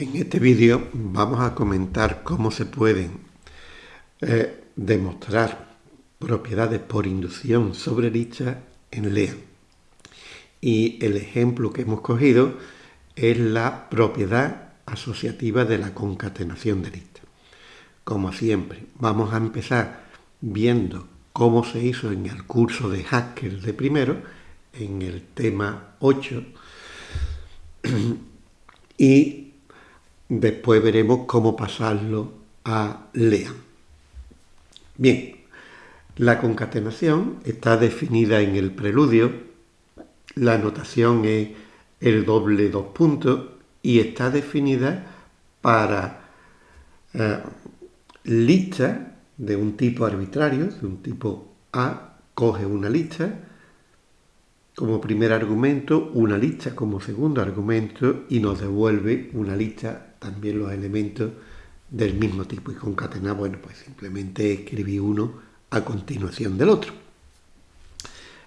En este vídeo vamos a comentar cómo se pueden eh, demostrar propiedades por inducción sobre listas en LEA. Y el ejemplo que hemos cogido es la propiedad asociativa de la concatenación de listas. Como siempre, vamos a empezar viendo cómo se hizo en el curso de Haskell de primero, en el tema 8, y Después veremos cómo pasarlo a LEA. Bien, la concatenación está definida en el preludio, la notación es el doble dos puntos y está definida para eh, listas de un tipo arbitrario, de un tipo A, coge una lista como primer argumento, una lista como segundo argumento y nos devuelve una lista también los elementos del mismo tipo y concatenar, bueno, pues simplemente escribí uno a continuación del otro.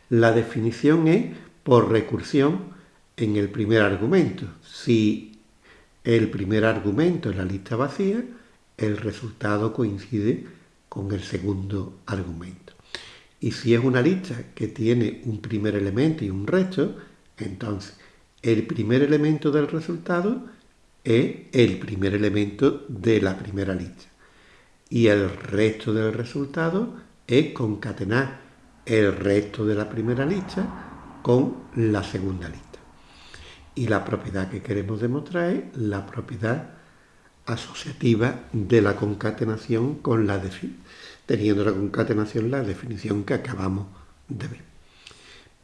La definición es por recursión en el primer argumento. Si el primer argumento es la lista vacía, el resultado coincide con el segundo argumento. Y si es una lista que tiene un primer elemento y un resto, entonces el primer elemento del resultado es el primer elemento de la primera lista. Y el resto del resultado es concatenar el resto de la primera lista con la segunda lista. Y la propiedad que queremos demostrar es la propiedad asociativa de la concatenación con la teniendo la concatenación la definición que acabamos de ver.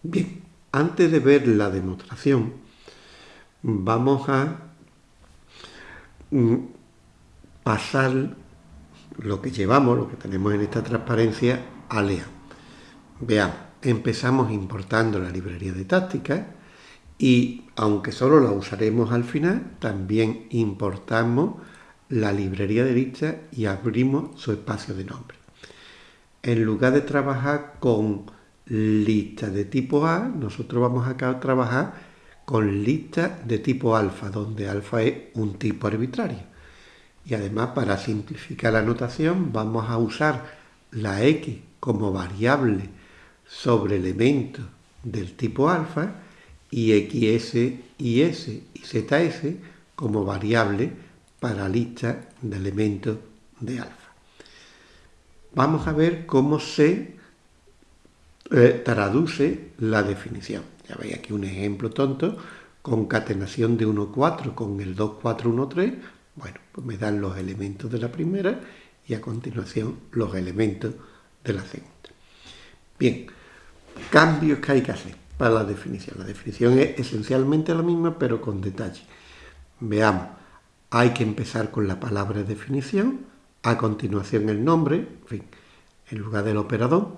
Bien, antes de ver la demostración, vamos a pasar lo que llevamos, lo que tenemos en esta transparencia, a LEA. Veamos, empezamos importando la librería de táctica y aunque solo la usaremos al final, también importamos la librería de lista y abrimos su espacio de nombre. En lugar de trabajar con listas de tipo A, nosotros vamos a trabajar con lista de tipo alfa, donde alfa es un tipo arbitrario. Y además, para simplificar la notación, vamos a usar la x como variable sobre elementos del tipo alfa y xs y s y zs como variable para lista de elementos de alfa. Vamos a ver cómo se eh, traduce la definición. Ya veis aquí un ejemplo tonto, concatenación de 1, 4 con el 2, 4, 1, 3. Bueno, pues me dan los elementos de la primera y a continuación los elementos de la segunda. Bien, cambios que hay que hacer para la definición. La definición es esencialmente la misma, pero con detalle. Veamos, hay que empezar con la palabra definición, a continuación el nombre, en fin, en lugar del operador,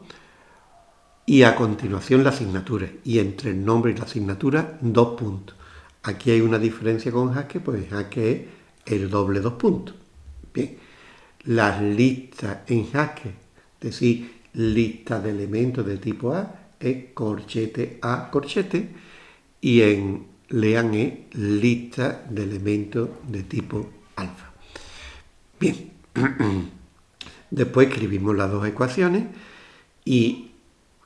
y a continuación la asignatura. Y entre el nombre y la asignatura, dos puntos. Aquí hay una diferencia con Haskell, pues Haskell es el doble dos puntos. Bien, las listas en Haskell, es decir, lista de elementos de tipo A, es corchete A corchete, y en Lean es lista de elementos de tipo alfa. Bien, después escribimos las dos ecuaciones y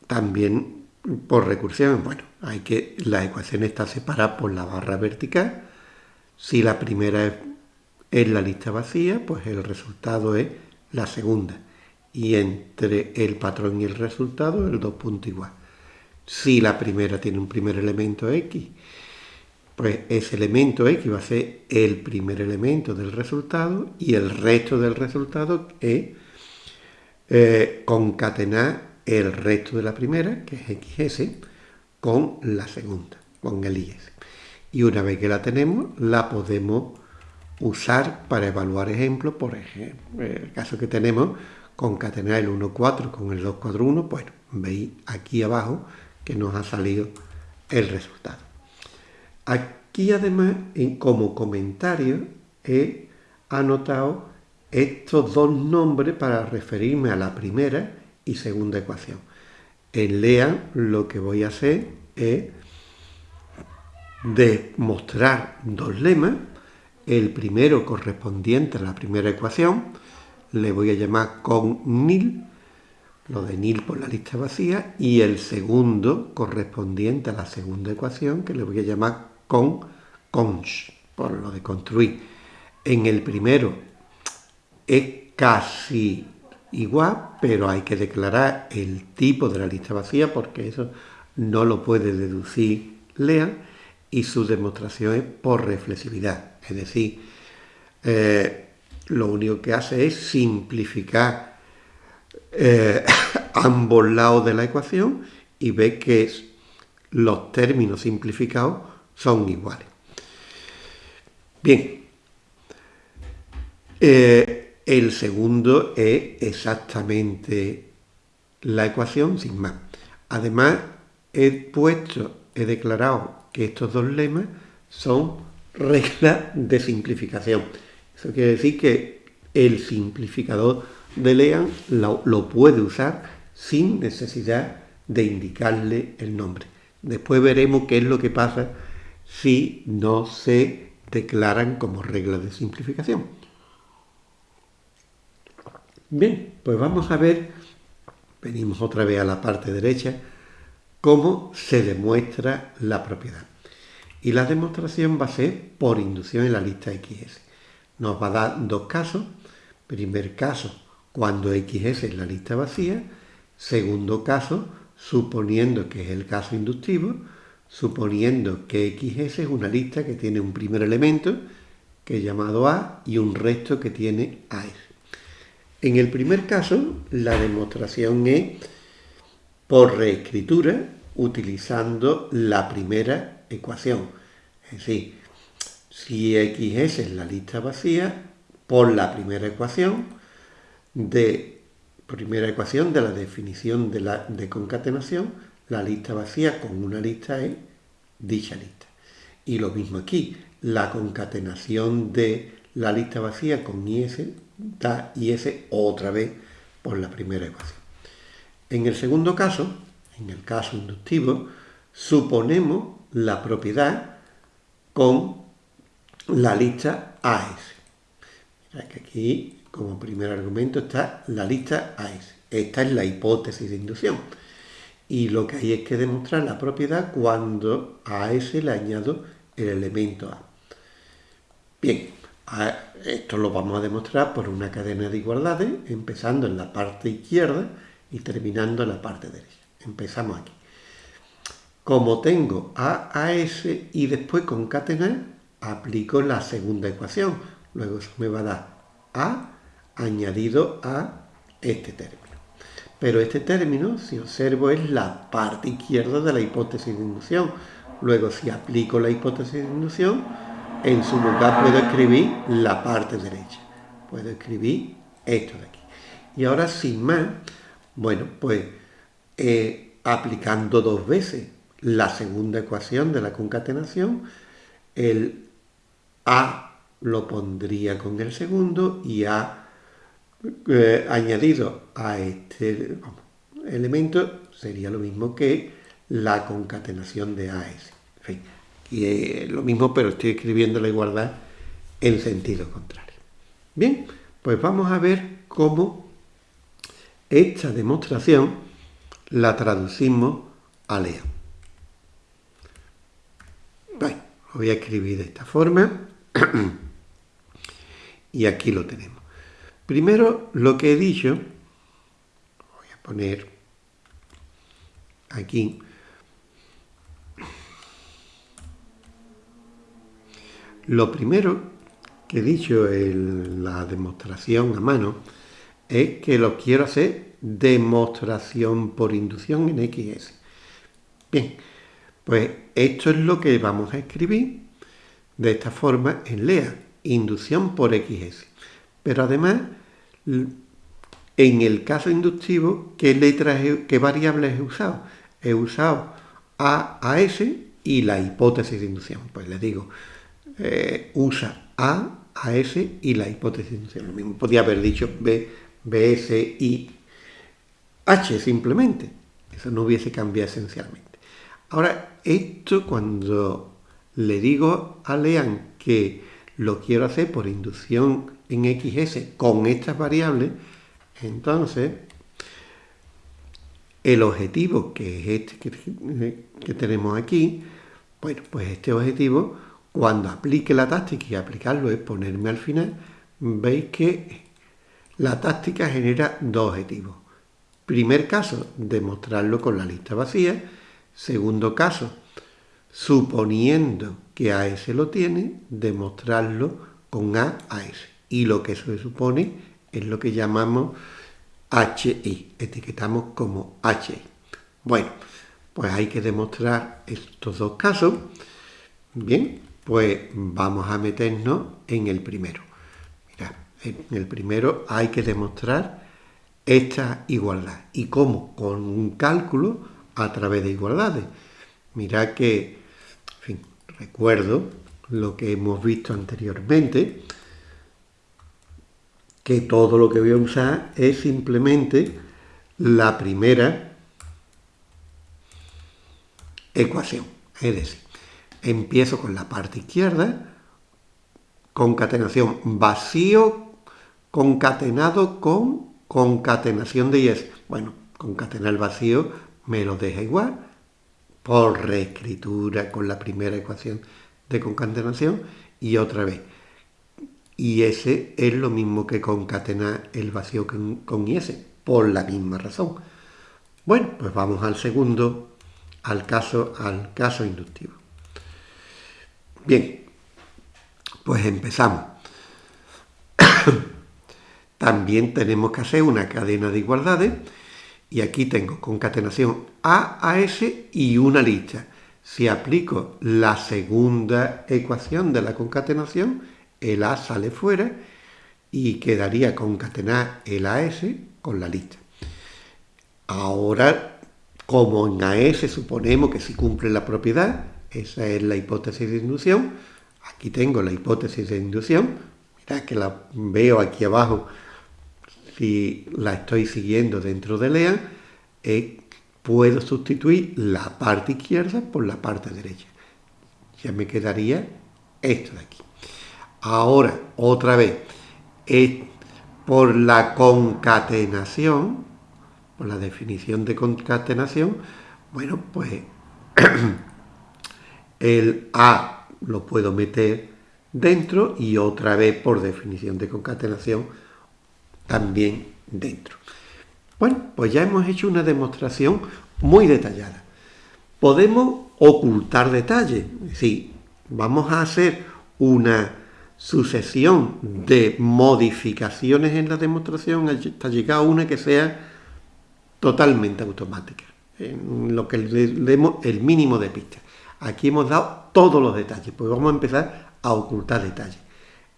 también por recursión, bueno, hay que la ecuación está separada por la barra vertical. Si la primera es, la lista vacía, pues el resultado es la segunda. Y entre el patrón y el resultado, el dos puntos igual. Si la primera tiene un primer elemento X, pues ese elemento X va a ser el primer elemento del resultado y el resto del resultado es eh, concatenar el resto de la primera, que es XS, con la segunda, con el IS. Y una vez que la tenemos, la podemos usar para evaluar ejemplos, por ejemplo, el caso que tenemos, concatenar el 1,4 con el 2,4,1, bueno, veis aquí abajo que nos ha salido el resultado. Aquí además, como comentario, he anotado estos dos nombres para referirme a la primera y segunda ecuación. En LEA lo que voy a hacer es demostrar dos lemas el primero correspondiente a la primera ecuación, le voy a llamar con nil, lo de nil por la lista vacía, y el segundo correspondiente a la segunda ecuación, que le voy a llamar con cons, por lo de construir. En el primero es casi igual, pero hay que declarar el tipo de la lista vacía porque eso no lo puede deducir Lean y su demostración es por reflexividad. Es decir, eh, lo único que hace es simplificar eh, ambos lados de la ecuación y ve que los términos simplificados son iguales. Bien, eh, el segundo es exactamente la ecuación sin más. Además, he puesto, he declarado que estos dos lemas son reglas de simplificación. Eso quiere decir que el simplificador de Lean lo, puede usar sin necesidad de indicarle el nombre. Después veremos qué es lo que pasa si no se declaran como reglas de simplificación. Bien, pues vamos a ver, venimos otra vez a la parte derecha, cómo se demuestra la propiedad. Y la demostración va a ser por inducción en la lista XS. Nos va a dar dos casos. Primer caso, cuando XS es la lista vacía. Segundo caso, suponiendo que es el caso inductivo, suponiendo que XS es una lista que tiene un primer elemento, que es llamado A, y un resto que tiene AS. En el primer caso, la demostración es por reescritura utilizando la primera ecuación. Es decir, si XS es la lista vacía, por la primera ecuación de primera ecuación de la definición de, la, de concatenación, la lista vacía con una lista es dicha lista. Y lo mismo aquí, la concatenación de la lista vacía con IS da IS otra vez por la primera ecuación. En el segundo caso, en el caso inductivo, suponemos la propiedad con la lista AS. que aquí, como primer argumento, está la lista AS. Esta es la hipótesis de inducción. Y lo que hay es que demostrar la propiedad cuando a S le añado el elemento A. Bien, esto lo vamos a demostrar por una cadena de igualdades, empezando en la parte izquierda y terminando en la parte derecha. Empezamos aquí. Como tengo A a S y después concatenar, aplico la segunda ecuación. Luego eso me va a dar A añadido a este término. Pero este término, si observo, es la parte izquierda de la hipótesis de inducción. Luego, si aplico la hipótesis de inducción, en su lugar puedo escribir la parte derecha. Puedo escribir esto de aquí. Y ahora, sin más, bueno, pues eh, aplicando dos veces la segunda ecuación de la concatenación, el A lo pondría con el segundo y A eh, añadido a este elemento sería lo mismo que la concatenación de AS. Y es lo mismo, pero estoy escribiendo la igualdad en sentido contrario. Bien, pues vamos a ver cómo esta demostración la traducimos a Lea. Bueno, lo voy a escribir de esta forma y aquí lo tenemos. Primero, lo que he dicho, voy a poner aquí, lo primero que he dicho en la demostración a mano es que lo quiero hacer demostración por inducción en XS. Bien, pues esto es lo que vamos a escribir de esta forma en LEA, inducción por XS. Pero además, en el caso inductivo, ¿qué letras, qué variables he usado? He usado A a S y la hipótesis de inducción. Pues le digo, eh, usa A a S y la hipótesis. Lo mismo podía haber dicho B, B, S, I, H simplemente. Eso no hubiese cambiado esencialmente. Ahora, esto cuando le digo a Lean que lo quiero hacer por inducción en XS con estas variables, entonces el objetivo, que es este que, tenemos aquí, bueno, pues este objetivo, cuando aplique la táctica y aplicarlo es ponerme al final, veis que la táctica genera dos objetivos. Primer caso, demostrarlo con la lista vacía. Segundo caso, suponiendo que AS lo tiene, demostrarlo con A a S. Y lo que se supone es lo que llamamos HI, etiquetamos como HI. Bueno, pues hay que demostrar estos dos casos. Bien, pues vamos a meternos en el primero. Mira, en el primero hay que demostrar esta igualdad. ¿Y cómo? Con un cálculo a través de igualdades. Mira que, en fin, recuerdo lo que hemos visto anteriormente, que todo lo que voy a usar es simplemente la primera ecuación. Es decir, empiezo con la parte izquierda, concatenación vacío concatenado con concatenación de yes. Bueno, concatenar vacío me lo deja igual por reescritura con la primera ecuación de concatenación y otra vez y ese es lo mismo que concatenar el vacío con, con por la misma razón. Bueno, pues vamos al segundo, al caso, al caso inductivo. Bien, pues empezamos. También tenemos que hacer una cadena de igualdades y aquí tengo concatenación A a S y una lista. Si aplico la segunda ecuación de la concatenación, el A sale fuera y quedaría concatenar el AS con la lista. Ahora, como en AS suponemos que si cumple la propiedad, esa es la hipótesis de inducción, aquí tengo la hipótesis de inducción, mirad que la veo aquí abajo, si la estoy siguiendo dentro de LEAN, eh, puedo sustituir la parte izquierda por la parte derecha. Ya me quedaría esto de aquí. Ahora, otra vez, es por la concatenación, por la definición de concatenación, bueno, pues el A lo puedo meter dentro y otra vez por definición de concatenación también dentro. Bueno, pues ya hemos hecho una demostración muy detallada. Podemos ocultar detalles, es decir, vamos a hacer una sucesión de modificaciones en la demostración hasta llegar a una que sea totalmente automática, en lo que le demos el mínimo de pistas. Aquí hemos dado todos los detalles, pues vamos a empezar a ocultar detalles.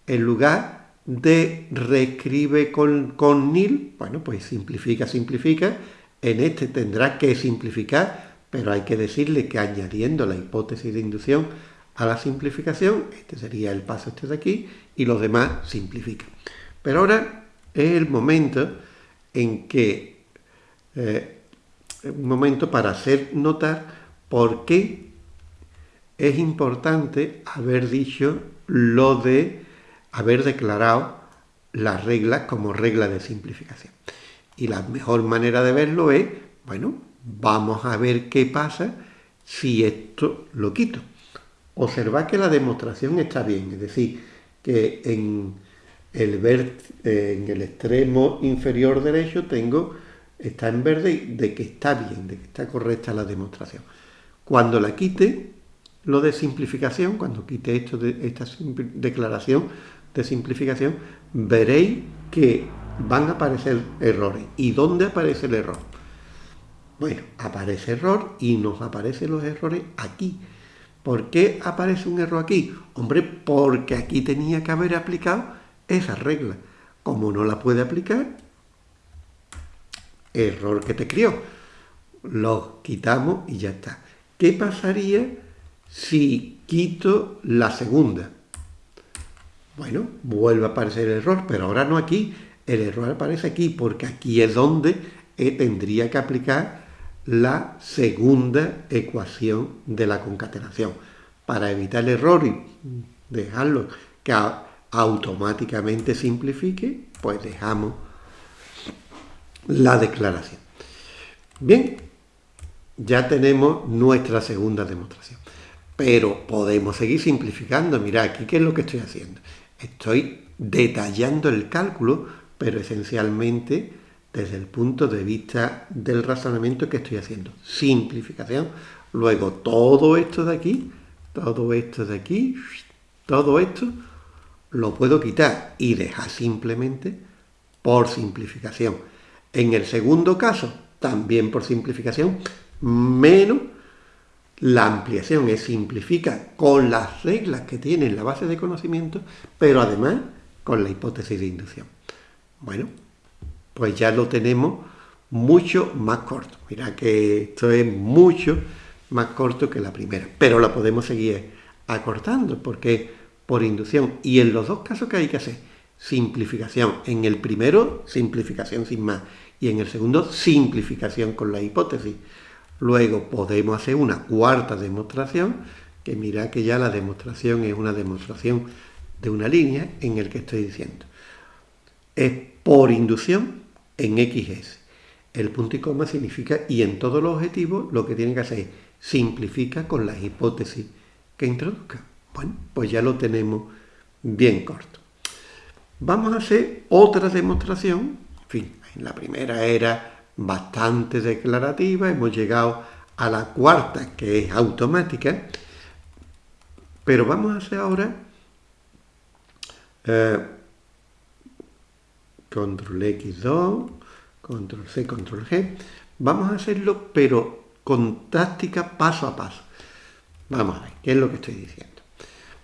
En lugar de reescribe con, nil, bueno, pues simplifica, simplifica, en este tendrá que simplificar, pero hay que decirle que añadiendo la hipótesis de inducción a la simplificación, este sería el paso este de aquí, y los demás simplifican. Pero ahora es el momento en que, eh, un momento para hacer notar por qué es importante haber dicho lo de haber declarado las reglas como regla de simplificación. Y la mejor manera de verlo es, bueno, vamos a ver qué pasa si esto lo quito. Observad que la demostración está bien, es decir, que en el, en el extremo inferior derecho tengo, está en verde de que está bien, de que está correcta la demostración. Cuando la quite, lo de simplificación, cuando quite esto de esta declaración de simplificación, veréis que van a aparecer errores. ¿Y dónde aparece el error? Bueno, aparece error y nos aparecen los errores aquí. ¿Por qué aparece un error aquí? Hombre, porque aquí tenía que haber aplicado esa regla. Como no la puede aplicar, error que te crió. Lo quitamos y ya está. ¿Qué pasaría si quito la segunda? Bueno, vuelve a aparecer el error, pero ahora no aquí. El error aparece aquí porque aquí es donde eh, tendría que aplicar la segunda ecuación de la concatenación. Para evitar el error y dejarlo que automáticamente simplifique, pues dejamos la declaración. Bien, ya tenemos nuestra segunda demostración. Pero podemos seguir simplificando. Mira, aquí qué es lo que estoy haciendo. Estoy detallando el cálculo, pero esencialmente desde el punto de vista del razonamiento que estoy haciendo. Simplificación. Luego todo esto de aquí, todo esto de aquí, todo esto lo puedo quitar y dejar simplemente por simplificación. En el segundo caso, también por simplificación, menos la ampliación es simplifica con las reglas que tiene la base de conocimiento, pero además con la hipótesis de inducción. Bueno, pues ya lo tenemos mucho más corto. Mira que esto es mucho más corto que la primera, pero la podemos seguir acortando porque por inducción. Y en los dos casos que hay que hacer, simplificación. En el primero, simplificación sin más. Y en el segundo, simplificación con la hipótesis. Luego podemos hacer una cuarta demostración, que mira que ya la demostración es una demostración de una línea en el que estoy diciendo. Es por inducción en XS. El punto y coma significa, y en todos los objetivos lo que tiene que hacer es simplifica con las hipótesis que introduzca. Bueno, pues ya lo tenemos bien corto. Vamos a hacer otra demostración. En fin, la primera era bastante declarativa, hemos llegado a la cuarta, que es automática, pero vamos a hacer ahora eh, control X2, control C, control G. Vamos a hacerlo, pero con táctica paso a paso. Vamos a ver, ¿qué es lo que estoy diciendo?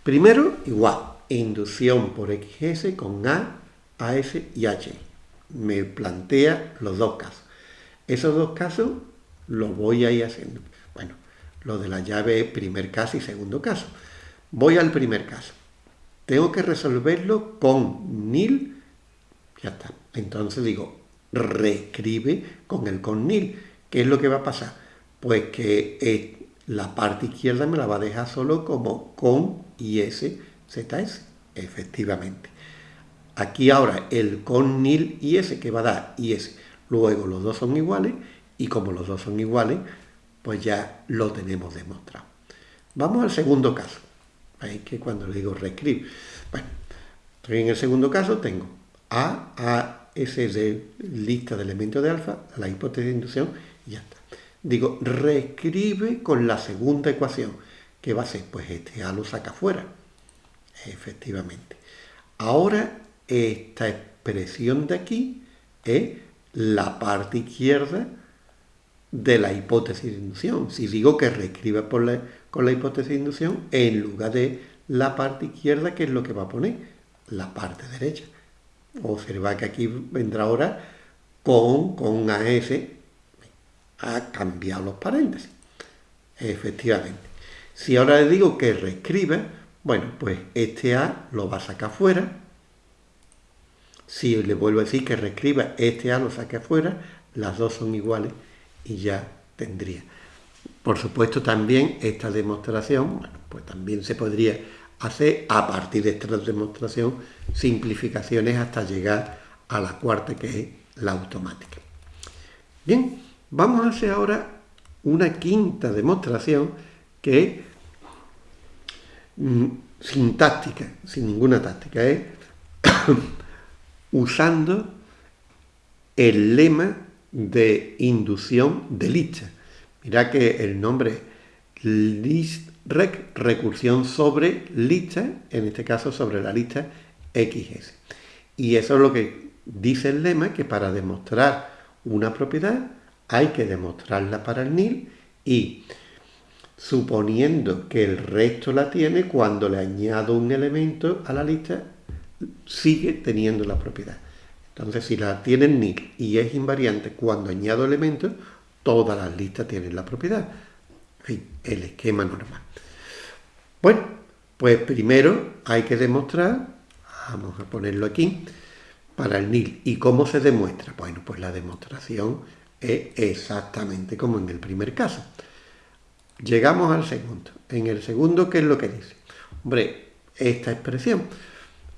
Primero, igual, inducción por XS con A, AS y H. Me plantea los dos casos. Esos dos casos los voy a ir haciendo. Bueno, lo de la llave primer caso y segundo caso. Voy al primer caso. Tengo que resolverlo con nil. Ya está. Entonces digo, reescribe con el con nil. ¿Qué es lo que va a pasar? Pues que la parte izquierda me la va a dejar solo como con IS, ZS, efectivamente. Aquí ahora el con nil IS que va a dar IS. Luego los dos son iguales y como los dos son iguales, pues ya lo tenemos demostrado. Vamos al segundo caso. Ahí que cuando le digo reescribir. Bueno, estoy en el segundo caso, tengo A, A, S de lista de elementos de alfa, la hipótesis de inducción, y ya está. Digo, reescribe con la segunda ecuación. ¿Qué va a ser? Pues este A lo saca fuera. Efectivamente. Ahora, esta expresión de aquí es la parte izquierda de la hipótesis de inducción. Si digo que reescribe por con la hipótesis de inducción, en lugar de la parte izquierda, ¿qué es lo que va a poner? La parte derecha. Observa que aquí vendrá ahora con, con AS ha cambiado los paréntesis. Efectivamente. Si ahora le digo que reescribe, bueno, pues este A lo va a sacar fuera. Si le vuelvo a decir que reescriba, este A lo saque afuera, las dos son iguales y ya tendría. Por supuesto también esta demostración, bueno, pues también se podría hacer a partir de esta demostración simplificaciones hasta llegar a la cuarta que es la automática. Bien, Vamos a hacer ahora una quinta demostración que es mm, sin táctica, sin ninguna táctica, es usando el lema de inducción de lista. Mira que el nombre list rec, recursión sobre lista, en este caso sobre la lista XS. Y eso es lo que dice el lema, que para demostrar una propiedad hay que demostrarla para el nil y suponiendo que el resto la tiene, cuando le añado un elemento a la lista, sigue teniendo la propiedad. Entonces, si la tiene nil y es invariante cuando añado elementos, todas las listas tienen la propiedad. En fin, el esquema normal. Bueno, pues primero hay que demostrar, vamos a ponerlo aquí, para el nil. ¿Y cómo se demuestra? Bueno, pues la demostración es exactamente como en el primer caso. Llegamos al segundo. En el segundo, ¿qué es lo que dice? Hombre, esta expresión.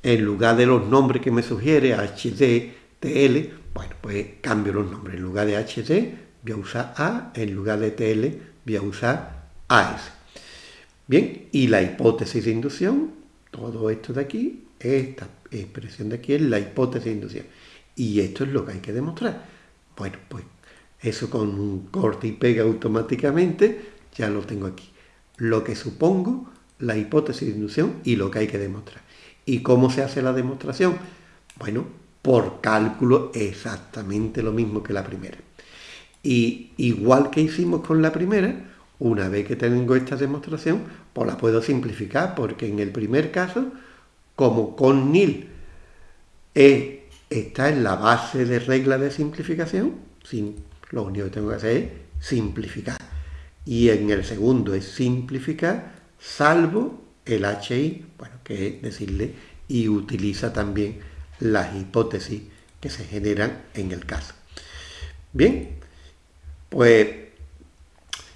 En lugar de los nombres que me sugiere HD, TL, bueno, pues cambio los nombres. En lugar de HD voy a usar A, en lugar de TL voy a usar AS. Bien, y la hipótesis de inducción, todo esto de aquí, esta expresión de aquí es la hipótesis de inducción. Y esto es lo que hay que demostrar. Bueno, pues eso con un corte y pega automáticamente ya lo tengo aquí. Lo que supongo, la hipótesis de inducción y lo que hay que demostrar. ¿Y cómo se hace la demostración? Bueno, por cálculo exactamente lo mismo que la primera. Y igual que hicimos con la primera, una vez que tengo esta demostración, pues la puedo simplificar, porque en el primer caso, como con nil e está en la base de regla de simplificación, lo único que tengo que hacer es simplificar. Y en el segundo es simplificar, salvo el HI, bueno, que es decirle, y utiliza también las hipótesis que se generan en el caso. Bien, pues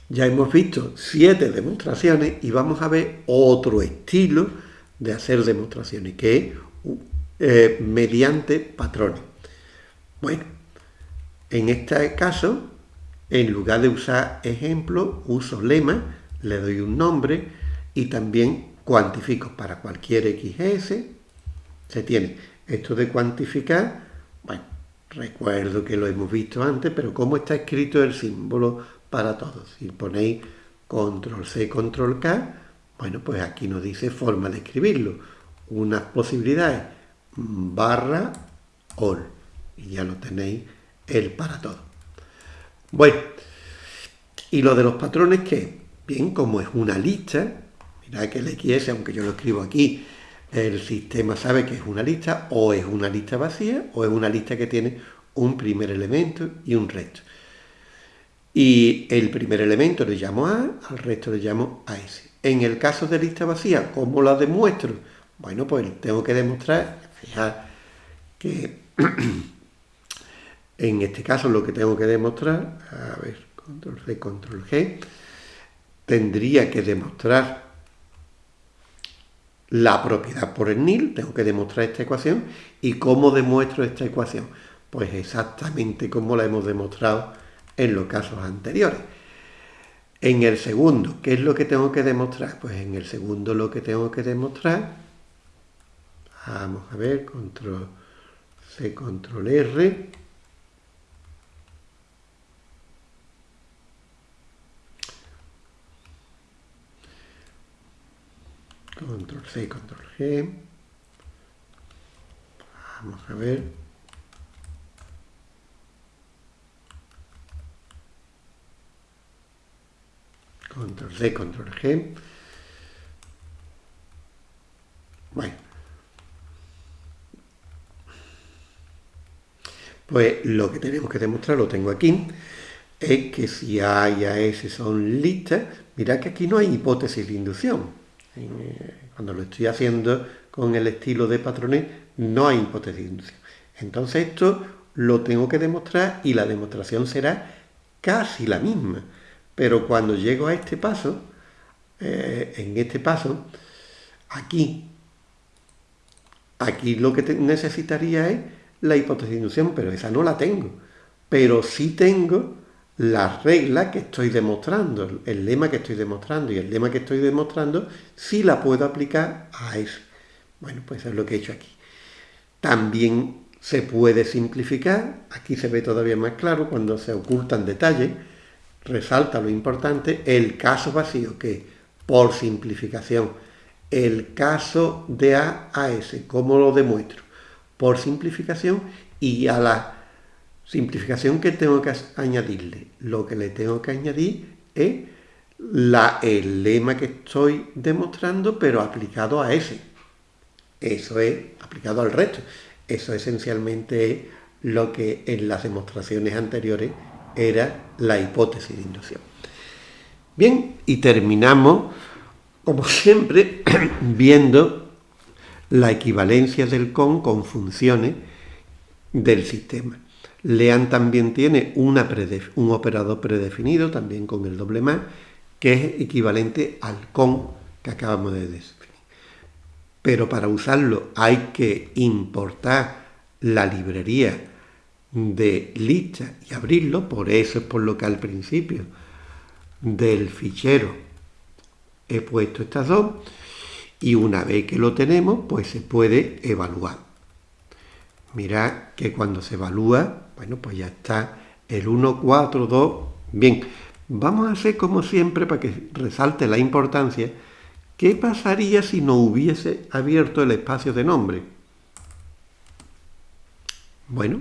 ya hemos visto siete demostraciones y vamos a ver otro estilo de hacer demostraciones, que es eh, mediante patrones. Bueno, en este caso, en lugar de usar ejemplo, uso lema, le doy un nombre y también cuantifico para cualquier XS. Se tiene esto de cuantificar, bueno, recuerdo que lo hemos visto antes, pero cómo está escrito el símbolo para todos. Si ponéis control C, control K, bueno, pues aquí nos dice forma de escribirlo. Unas posibilidades, barra all. Y ya lo tenéis el para todo. Bueno, y lo de los patrones que, bien, como es una lista, mirad que el XS, aunque yo lo escribo aquí, el sistema sabe que es una lista, o es una lista vacía, o es una lista que tiene un primer elemento y un resto. Y el primer elemento le llamo A, al resto le llamo a S. En el caso de lista vacía, ¿cómo la demuestro? Bueno, pues tengo que demostrar, fijar que en este caso lo que tengo que demostrar, a ver, control C, control G, tendría que demostrar la propiedad por el nil, tengo que demostrar esta ecuación. ¿Y cómo demuestro esta ecuación? Pues exactamente como la hemos demostrado en los casos anteriores. En el segundo, ¿qué es lo que tengo que demostrar? Pues en el segundo lo que tengo que demostrar, vamos a ver, control C, control R, control C, control G. Vamos a ver. Control C, control G. Bueno. Pues lo que tenemos que demostrar, lo tengo aquí, es que si A y AS son listas, mirad que aquí no hay hipótesis de inducción. Eh, cuando lo estoy haciendo con el estilo de patrones, no hay hipótesis de inducción. Entonces esto lo tengo que demostrar y la demostración será casi la misma. Pero cuando llego a este paso, eh, en este paso, aquí, aquí lo que necesitaría es la hipótesis de inducción, pero esa no la tengo. Pero sí tengo la regla que estoy demostrando, el lema que estoy demostrando y el lema que estoy demostrando, sí la puedo aplicar a eso. Bueno, pues es lo que he hecho aquí. También se puede simplificar, aquí se ve todavía más claro cuando se ocultan detalles, resalta lo importante, el caso vacío, que por simplificación, el caso de A a S, ¿cómo lo demuestro? Por simplificación y a la Simplificación que tengo que añadirle. Lo que le tengo que añadir es el lema que estoy demostrando, pero aplicado a ese. Eso es aplicado al resto. Eso esencialmente es lo que en las demostraciones anteriores era la hipótesis de inducción. Bien, y terminamos, como siempre, viendo la equivalencia del con con funciones del sistema. Lean también tiene un operador predefinido, también con el doble más, que es equivalente al con que acabamos de definir. pero para usarlo hay que importar la librería de lista y abrirlo, por eso es por lo que al principio del fichero he puesto estas dos y una vez que lo tenemos pues se puede evaluar. Mirad que cuando se evalúa, bueno pues ya está el 1, 4, 2, bien, vamos a hacer como siempre para que resalte la importancia, ¿qué pasaría si no hubiese abierto el espacio de nombre? Bueno,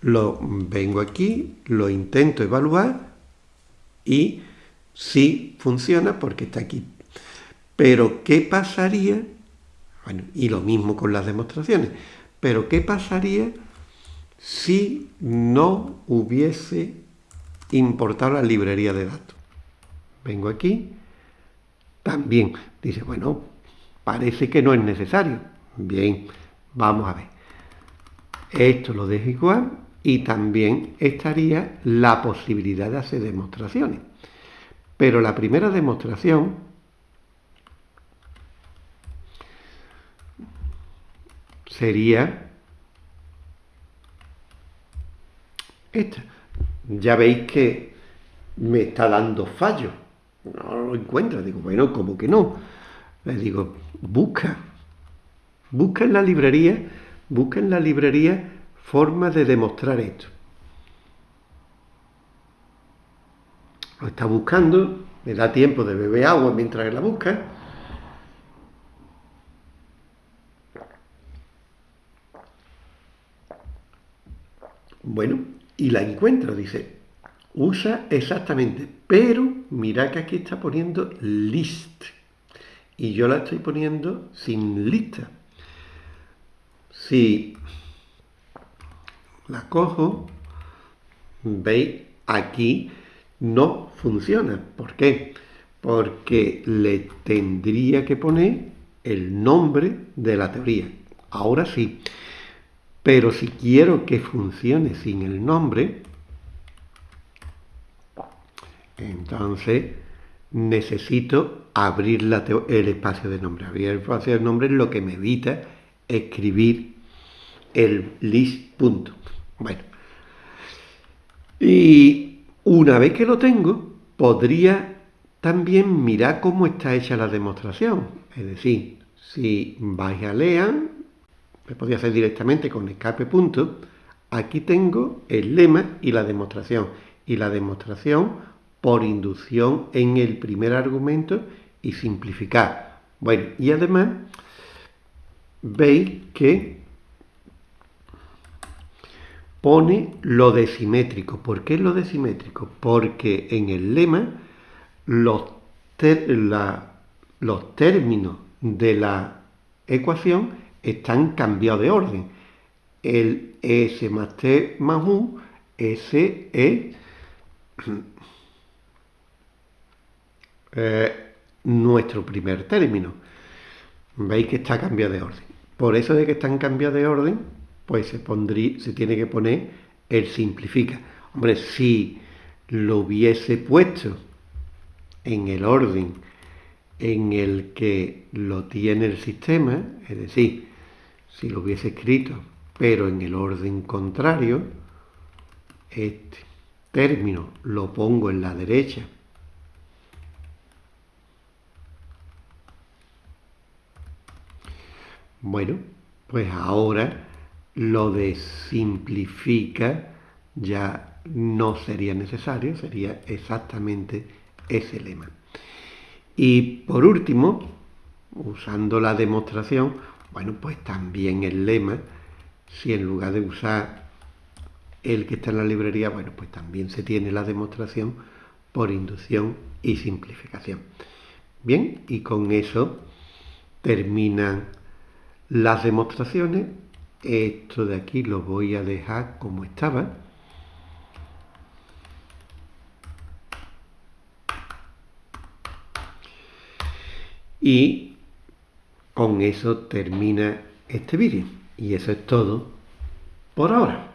lo vengo aquí, lo intento evaluar y sí funciona porque está aquí. Pero ¿qué pasaría? Bueno, y lo mismo con las demostraciones. Pero ¿qué pasaría si no hubiese importado la librería de datos? Vengo aquí, también dice, bueno, parece que no es necesario. Bien, vamos a ver. Esto lo dejo igual y también estaría la posibilidad de hacer demostraciones. Pero la primera demostración sería esta. Ya veis que me está dando fallo. No lo encuentra. Digo, bueno, como que no? Le digo, busca. Busca en la librería, busca en la librería formas de demostrar esto. Lo está buscando, le da tiempo de beber agua mientras la busca. Bueno, y la encuentra, dice, usa exactamente, pero mira que aquí está poniendo list. Y yo la estoy poniendo sin lista. Si la cojo, veis, aquí no funciona. ¿Por qué? Porque le tendría que poner el nombre de la teoría. Ahora sí. Pero si quiero que funcione sin el nombre, entonces necesito abrir el espacio de nombre. Abrir el espacio de nombre lo que me evita escribir el list punto. Bueno, y una vez que lo tengo, podría también mirar cómo está hecha la demostración. Es decir, si vais a lean, me podría hacer directamente con escape punto, aquí tengo el lema y la demostración. Y la demostración por inducción en el primer argumento y simplificar. Bueno, y además veis que pone lo decimétrico. ¿Por qué lo decimétrico? Porque en el lema los, los términos de la ecuación están cambiados de orden. El S más T más U, ese es eh, nuestro primer término. Veis que está cambiado de orden. Por eso de que están cambiados de orden, pues se, pondría, se tiene que poner el simplifica. Hombre, si lo hubiese puesto en el orden en el que lo tiene el sistema, es decir, si lo hubiese escrito, pero en el orden contrario, este término lo pongo en la derecha Bueno, pues ahora lo de simplifica ya no sería necesario, sería exactamente ese lema. Y por último, usando la demostración, bueno, pues también el lema, si en lugar de usar el que está en la librería, bueno, pues también se tiene la demostración por inducción y simplificación. Bien, y con eso terminan las demostraciones esto de aquí lo voy a dejar como estaba. Y con eso termina este vídeo. Y eso es todo por ahora.